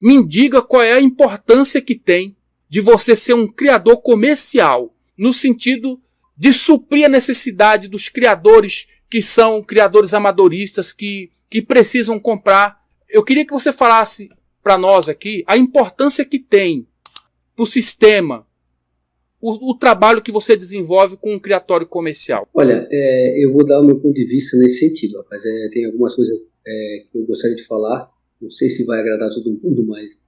me diga qual é a importância que tem de você ser um criador comercial, no sentido de suprir a necessidade dos criadores que são criadores amadoristas que, que precisam comprar. Eu queria que você falasse para nós aqui a importância que tem para o sistema o, o, trabalho que você desenvolve com um criatório comercial. Olha, é, eu vou dar o meu ponto de vista nesse sentido, rapaz. É, tem algumas coisas é, que eu gostaria de falar, não sei se vai agradar todo mundo, mas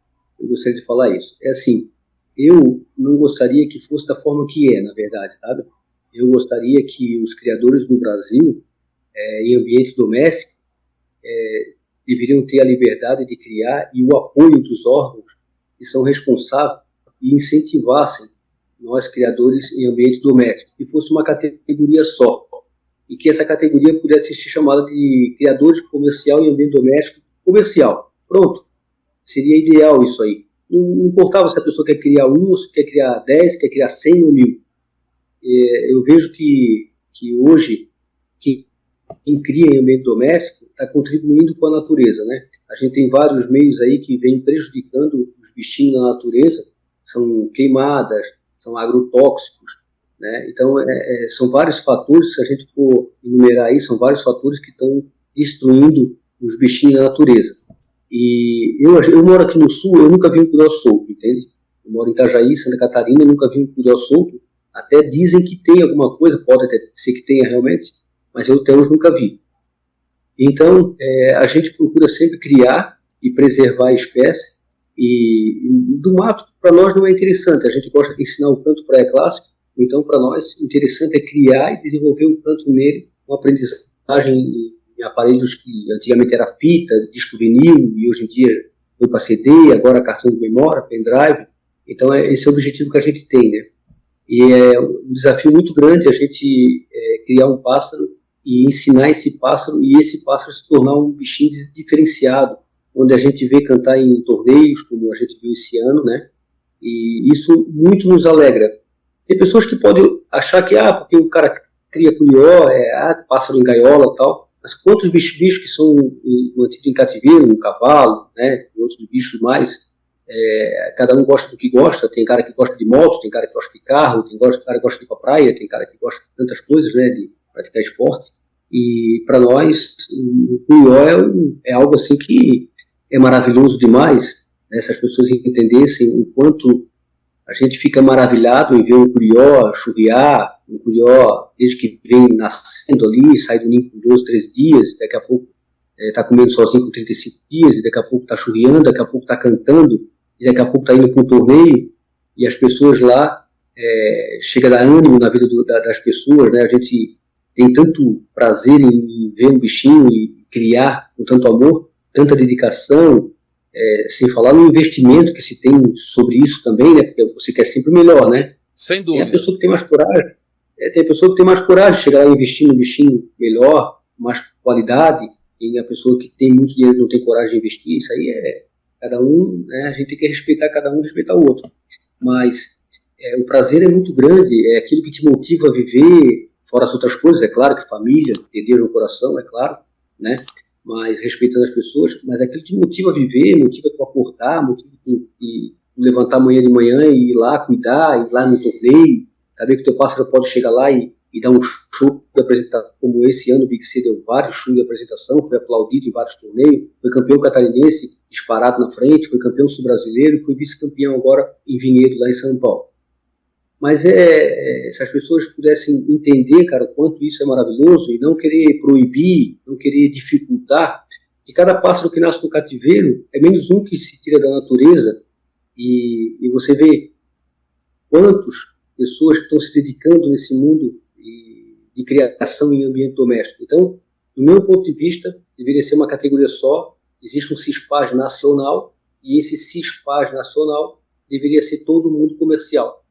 eu gostaria de falar isso. É assim, eu não gostaria que fosse da forma que é, na verdade, sabe? Eu gostaria que os criadores do Brasil, é, em ambiente doméstico, é, deveriam ter a liberdade de criar e o apoio dos órgãos que são responsáveis e incentivassem nós criadores em ambiente doméstico, que fosse uma categoria só, e que essa categoria pudesse ser chamada de criadores comercial em ambiente doméstico comercial. Pronto. Seria ideal isso aí. Não importava se a pessoa quer criar um, se quer criar dez, quer criar cem ou mil. É, eu vejo que, que hoje, quem cria em ambiente doméstico está contribuindo com a natureza, né? A gente tem vários meios aí que vêm prejudicando os bichinhos na natureza, são queimadas, são agrotóxicos, né? Então, é, é, são vários fatores, se a gente for enumerar aí, são vários fatores que estão destruindo os bichinhos na natureza. E eu, eu moro aqui no sul, eu nunca vi um curió solto, entende? Eu moro em Itajaí, Santa Catarina, nunca vi um curió solto. Até dizem que tem alguma coisa, pode até ser que tenha realmente, mas eu até hoje nunca vi. Então, é, a gente procura sempre criar e preservar a espécie e, do mato, para nós, não é interessante. A gente gosta de ensinar o canto pré-clássico, então, para nós, interessante é criar e desenvolver o canto nele, uma aprendizagem em aparelhos que antigamente era fita, disco vinil, e hoje em dia foi para CD, agora cartão de memória, pendrive. Então, é, esse é o objetivo que a gente tem, né? E é um desafio muito grande a gente é, criar um pássaro e ensinar esse pássaro, e esse pássaro se tornar um bichinho diferenciado, onde a gente vê cantar em torneios, como a gente viu esse ano, né? E isso muito nos alegra. Tem pessoas que podem achar que, ah, porque o cara cria curió, é, ah, pássaro em gaiola tal, mas quantos bichos, bichos que são mantidos em cativeiro, um cavalo, né, outros bichos mais, é, cada um gosta do que gosta, tem cara que gosta de moto, tem cara que gosta de carro, tem cara que gosta de ir para praia, tem cara que gosta de tantas coisas, né, de praticar esportes, e para nós o curió é, é algo assim que é maravilhoso demais, né, se as pessoas entendessem o quanto a gente fica maravilhado em ver um curió churriar, um curió desde que vem nascendo ali, sai do ninho com 12, 13 dias, daqui a pouco está é, comendo sozinho com 35 dias, e daqui a pouco está churriando, daqui a pouco está cantando, e daqui a pouco está indo para um torneio, e as pessoas lá, é, chega a dar ânimo na vida do, da, das pessoas, né? a gente tem tanto prazer em, ver um bichinho e criar com tanto amor, tanta dedicação, é, sem falar no investimento que se tem sobre isso também, né? Porque você quer sempre melhor, né? Sem dúvida. Tem a pessoa que tem mais coragem, é, tem pessoa que tem mais coragem de chegar lá e investir no bichinho melhor, mais qualidade, e a pessoa que tem muito dinheiro não tem coragem de investir, isso aí é cada um, né? A gente tem que respeitar cada um, respeitar o outro. Mas é, o prazer é muito grande, é aquilo que te motiva a viver, fora as outras coisas, é claro que família, ter Deus no coração, é claro, né? mas respeitando as pessoas, mas aquilo te motiva a viver, motiva tu acordar, motiva tu levantar amanhã de manhã e ir lá cuidar, ir lá no torneio, saber que o teu pássaro pode chegar lá e, e dar um show de apresentação, como esse ano o Big C deu vários shows de apresentação, foi aplaudido em vários torneios, foi campeão catarinense disparado na frente, foi campeão sul-brasileiro e foi vice-campeão agora em Vinhedo, lá em São Paulo. Mas é, é, se as pessoas pudessem entender, cara, o quanto isso é maravilhoso e não querer proibir, não querer dificultar, que cada pássaro que nasce no cativeiro é menos um que se tira da natureza e, e você vê quantas pessoas estão se dedicando nesse mundo de criação em ambiente doméstico. Então, do meu ponto de vista, deveria ser uma categoria só, existe um CISPAS nacional e esse CISPAS nacional deveria ser todo mundo comercial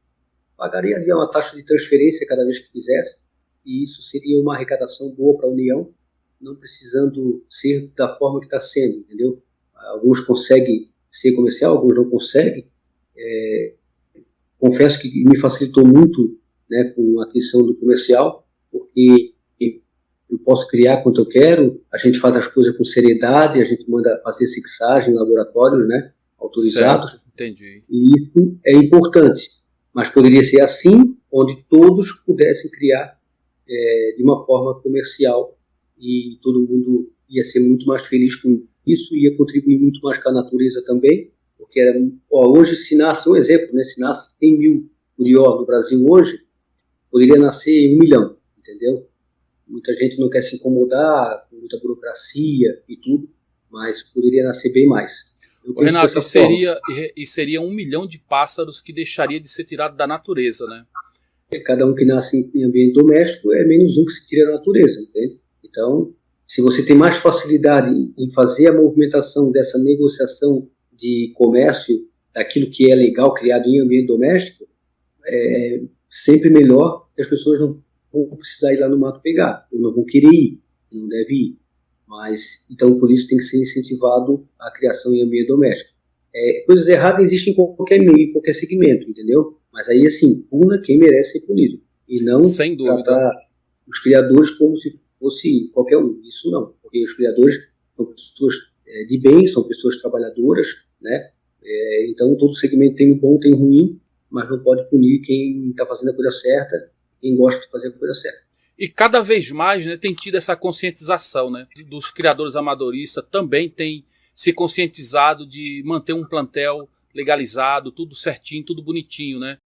pagaria ali uma taxa de transferência cada vez que fizesse, e isso seria uma arrecadação boa para a União, não precisando ser da forma que está sendo, entendeu? Alguns conseguem ser comercial, alguns não conseguem. É, confesso que me facilitou muito né, com a aquisição do comercial, porque eu posso criar quanto eu quero, a gente faz as coisas com seriedade, a gente manda fazer fixagem em laboratórios, né? autorizados. Certo, entendi. E isso é importante. Mas poderia ser assim, onde todos pudessem criar é, de uma forma comercial e todo mundo ia ser muito mais feliz com isso, ia contribuir muito mais com a natureza também, porque era, ó, hoje se nasce, um exemplo, né, se nasce 100 mil curió no Brasil hoje, poderia nascer um milhão, entendeu? Muita gente não quer se incomodar com muita burocracia e tudo, mas poderia nascer bem mais. Renato, e seria, e seria um milhão de pássaros que deixaria de ser tirado da natureza, né? Cada um que nasce em ambiente doméstico é menos um que se tira da natureza, entende? Então, se você tem mais facilidade em fazer a movimentação dessa negociação de comércio daquilo que é legal criado em ambiente doméstico, é sempre melhor que as pessoas não vão precisar ir lá no mato pegar, ou não vão querer ir, não deve ir. Mas, então, por isso tem que ser incentivado a criação em ambiente doméstico. É, coisas erradas existem em qualquer meio, em qualquer segmento, entendeu? Mas aí, assim, puna quem merece ser punido. E não Sem dúvida. tratar os criadores como se fosse qualquer um. Isso não, porque os criadores são pessoas é, de bem, são pessoas trabalhadoras, né? É, então, todo segmento tem o bom, tem o ruim, mas não pode punir quem está fazendo a coisa certa, quem gosta de fazer a coisa certa. E cada vez mais né, tem tido essa conscientização né, dos criadores amadoristas, também tem se conscientizado de manter um plantel legalizado, tudo certinho, tudo bonitinho, né?